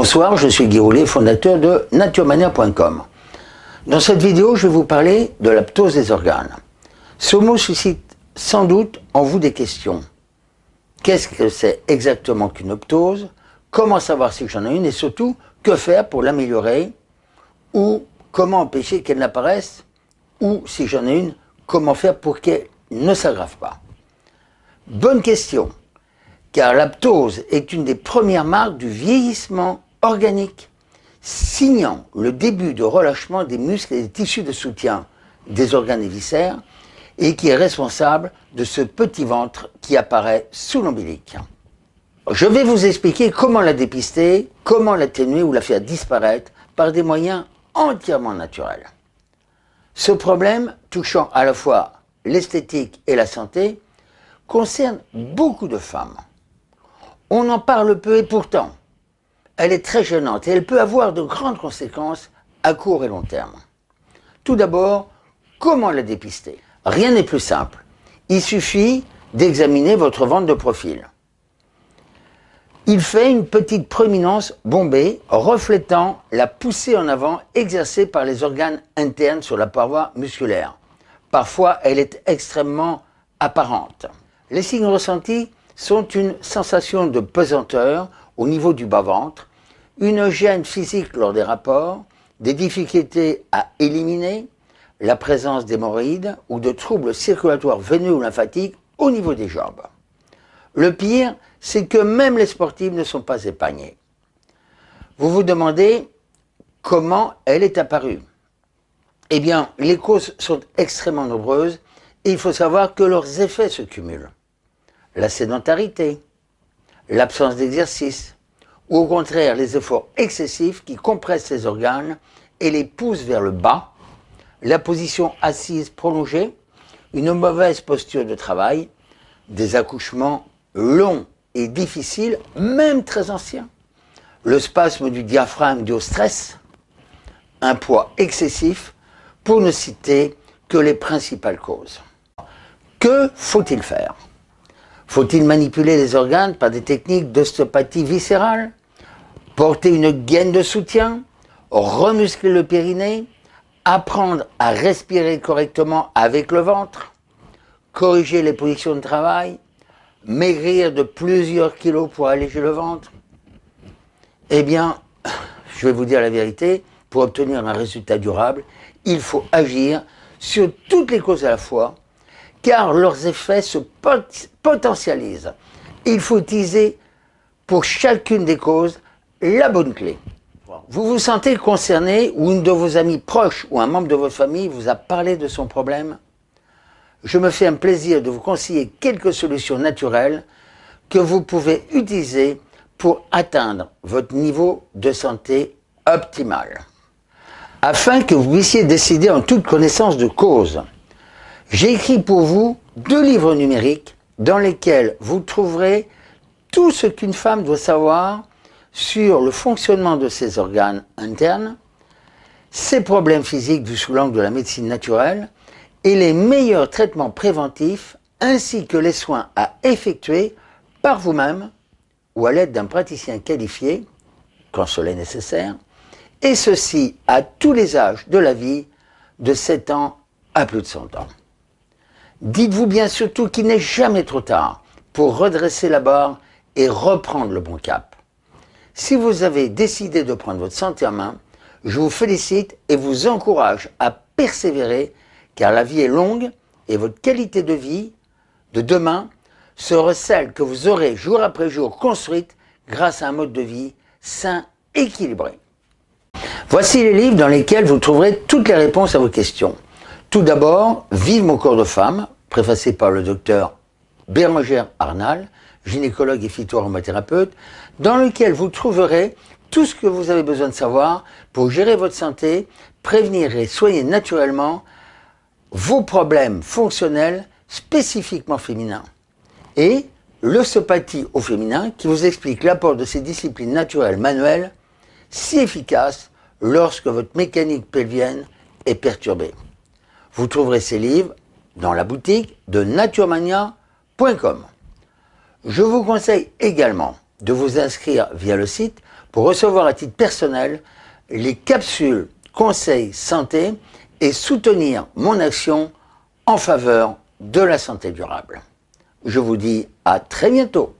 Bonsoir, je suis Guy Roulet, fondateur de naturemania.com. Dans cette vidéo, je vais vous parler de la ptose des organes. Ce mot suscite sans doute en vous des questions. Qu'est-ce que c'est exactement qu'une ptose? Comment savoir si j'en ai une? Et surtout, que faire pour l'améliorer? Ou comment empêcher qu'elle n'apparaisse? Ou si j'en ai une, comment faire pour qu'elle ne s'aggrave pas? Bonne question car l'aptose est une des premières marques du vieillissement organique, signant le début de relâchement des muscles et des tissus de soutien des organes et viscères, et qui est responsable de ce petit ventre qui apparaît sous l'ombilic. Je vais vous expliquer comment la dépister, comment l'atténuer ou la faire disparaître par des moyens entièrement naturels. Ce problème, touchant à la fois l'esthétique et la santé, concerne beaucoup de femmes. On en parle peu et pourtant, elle est très gênante et elle peut avoir de grandes conséquences à court et long terme. Tout d'abord, comment la dépister? Rien n'est plus simple. Il suffit d'examiner votre ventre de profil. Il fait une petite proéminence bombée reflétant la poussée en avant exercée par les organes internes sur la paroi musculaire. Parfois, elle est extrêmement apparente. Les signes ressentis sont une sensation de pesanteur au niveau du bas-ventre, une gêne physique lors des rapports, des difficultés à éliminer, la présence d'hémorroïdes ou de troubles circulatoires veineux ou lymphatiques au niveau des jambes. Le pire, c'est que même les sportifs ne sont pas épargnés. Vous vous demandez comment elle est apparue. Eh bien, les causes sont extrêmement nombreuses et il faut savoir que leurs effets se cumulent la sédentarité, l'absence d'exercice, ou au contraire les efforts excessifs qui compressent les organes et les poussent vers le bas, la position assise prolongée, une mauvaise posture de travail, des accouchements longs et difficiles, même très anciens, le spasme du diaphragme dû au stress, un poids excessif, pour ne citer que les principales causes. Que faut-il faire? Faut-il manipuler les organes par des techniques d'ostéopathie viscérale? Porter une gaine de soutien Remuscler le périnée Apprendre à respirer correctement avec le ventre Corriger les positions de travail Maigrir de plusieurs kilos pour alléger le ventre Eh bien, je vais vous dire la vérité, pour obtenir un résultat durable, il faut agir sur toutes les causes à la fois, car leurs effets se potentialisent. Il faut utiliser pour chacune des causes la bonne clé. Vous vous sentez concerné ou une de vos amis proches ou un membre de votre famille vous a parlé de son problème? Je me fais un plaisir de vous conseiller quelques solutions naturelles que vous pouvez utiliser pour atteindre votre niveau de santé optimal. Afin que vous puissiez décider en toute connaissance de cause, j'ai écrit pour vous deux livres numériques dans lesquels vous trouverez tout ce qu'une femme doit savoir sur le fonctionnement de ses organes internes, ses problèmes physiques vus sous l'angle de la médecine naturelle et les meilleurs traitements préventifs ainsi que les soins à effectuer par vous-même ou à l'aide d'un praticien qualifié, quand cela est nécessaire, et ceci à tous les âges de la vie, de 7 ans à plus de 100 ans. Dites-vous bien surtout qu'il n'est jamais trop tard pour redresser la barre et reprendre le bon cap. Si vous avez décidé de prendre votre santé en main, je vous félicite et vous encourage à persévérer car la vie est longue et votre qualité de vie de demain sera celle que vous aurez jour après jour construite grâce à un mode de vie sain, équilibré. Voici les livres dans lesquels vous trouverez toutes les réponses à vos questions. Tout d'abord, Vive mon corps de femme, préfacé par le docteur Bérangère Arnal, gynécologue et phytoaromathérapeute, dans lequel vous trouverez tout ce que vous avez besoin de savoir pour gérer votre santé, prévenir et soigner naturellement vos problèmes fonctionnels spécifiquement féminins. Et l'ostéopathie au féminin qui vous explique l'apport de ces disciplines naturelles manuelles si efficaces lorsque votre mécanique pelvienne est perturbée. Vous trouverez ces livres dans la boutique de naturemania.com. Je vous conseille également de vous inscrire via le site pour recevoir à titre personnel les capsules conseils santé et soutenir mon action en faveur de la santé durable. Je vous dis à très bientôt.